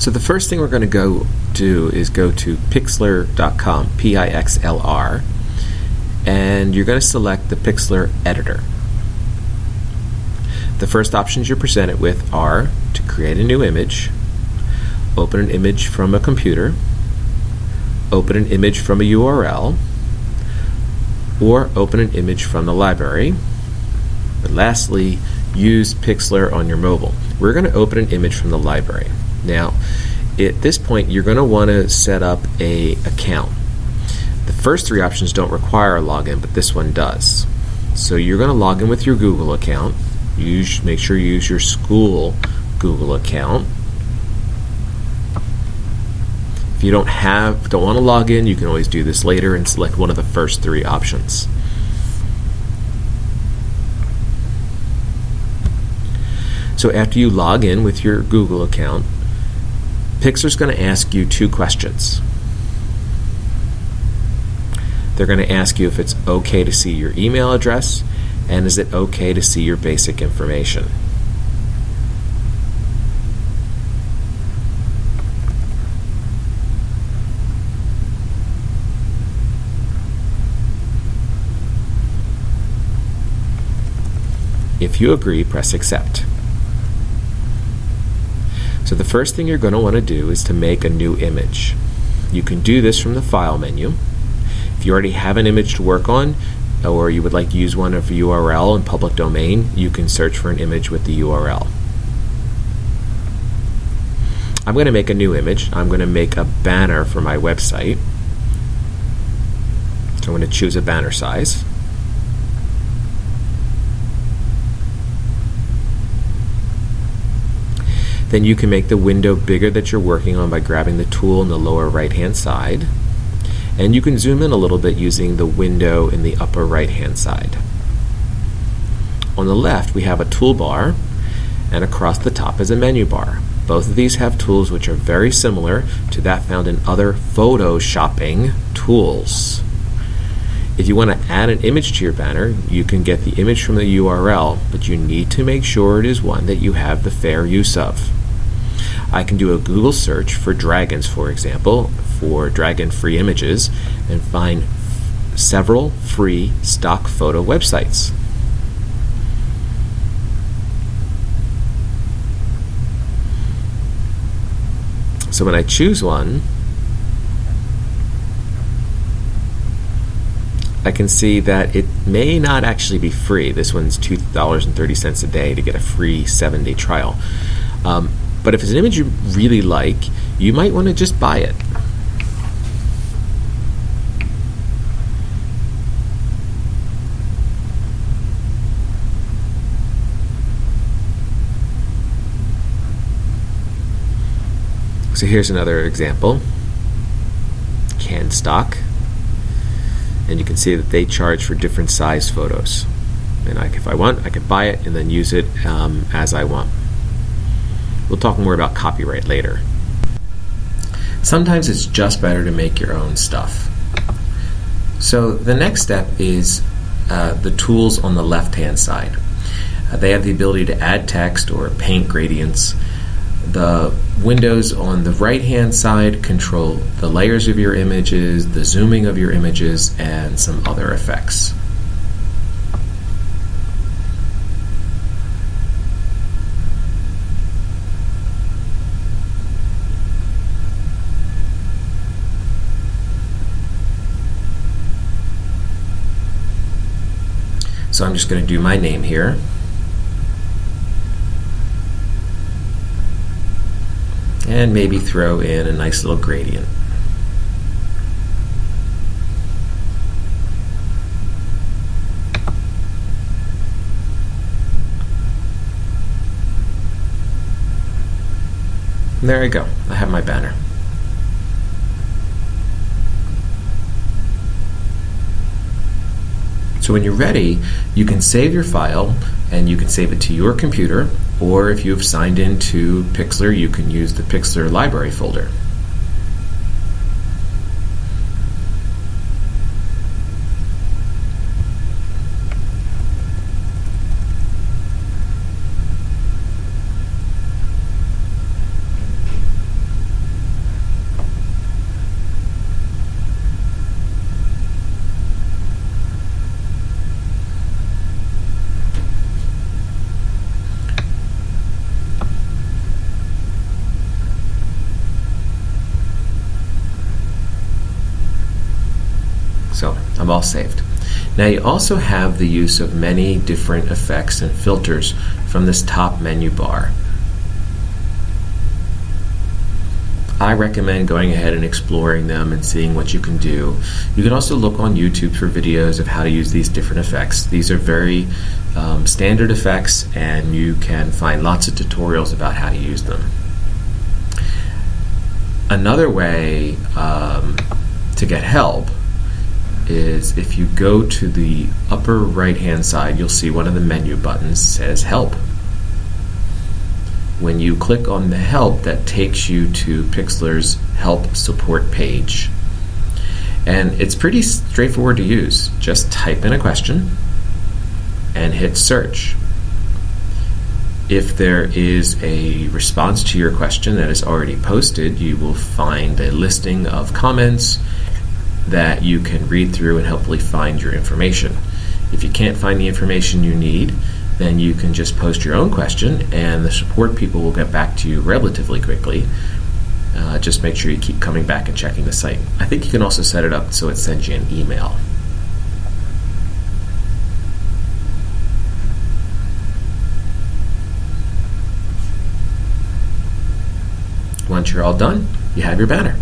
So the first thing we're going to go do is go to pixlr.com, P-I-X-L-R, and you're going to select the Pixlr editor. The first options you're presented with are to create a new image, open an image from a computer, open an image from a URL, or open an image from the library. But lastly, use Pixlr on your mobile. We're going to open an image from the library. Now, at this point, you're going to want to set up a account. The first three options don't require a login, but this one does. So you're going to log in with your Google account. Use, make sure you use your school Google account. If you don't have, don't want to log in, you can always do this later and select one of the first three options. So after you log in with your Google account, Pixlr's going to ask you two questions. They're going to ask you if it's okay to see your email address and is it okay to see your basic information. If you agree, press accept. So the first thing you're going to want to do is to make a new image. You can do this from the File menu. If you already have an image to work on, or you would like to use one of URL in public domain, you can search for an image with the URL. I'm going to make a new image. I'm going to make a banner for my website. So I'm going to choose a banner size. Then you can make the window bigger that you're working on by grabbing the tool in the lower right hand side. And you can zoom in a little bit using the window in the upper right hand side. On the left we have a toolbar and across the top is a menu bar. Both of these have tools which are very similar to that found in other photoshopping tools. If you want to add an image to your banner, you can get the image from the URL, but you need to make sure it is one that you have the fair use of. I can do a Google search for dragons, for example, for dragon free images, and find several free stock photo websites. So when I choose one, I can see that it may not actually be free. This one's $2.30 a day to get a free seven day trial. Um, but if it's an image you really like, you might want to just buy it. So here's another example. CanStock. And you can see that they charge for different size photos. And I, if I want, I could buy it and then use it um, as I want. We'll talk more about copyright later. Sometimes it's just better to make your own stuff. So the next step is uh, the tools on the left hand side. Uh, they have the ability to add text or paint gradients. The windows on the right hand side control the layers of your images, the zooming of your images, and some other effects. So I'm just going to do my name here. And maybe throw in a nice little gradient. There I go. I have my banner. So when you're ready, you can save your file and you can save it to your computer, or if you've signed into Pixlr, you can use the Pixlr library folder. Them all saved. Now you also have the use of many different effects and filters from this top menu bar. I recommend going ahead and exploring them and seeing what you can do. You can also look on YouTube for videos of how to use these different effects. These are very um, standard effects, and you can find lots of tutorials about how to use them. Another way um, to get help is if you go to the upper right hand side, you'll see one of the menu buttons says Help when you click on the help, that takes you to Pixlr's help support page. And it's pretty straightforward to use. Just type in a question and hit search. If there is a response to your question that is already posted, you will find a listing of comments that you can read through and hopefully find your information. If you can't find the information you need, then you can just post your own question and the support people will get back to you relatively quickly. Uh, just make sure you keep coming back and checking the site. I think you can also set it up so it sends you an email. Once you're all done, you have your banner.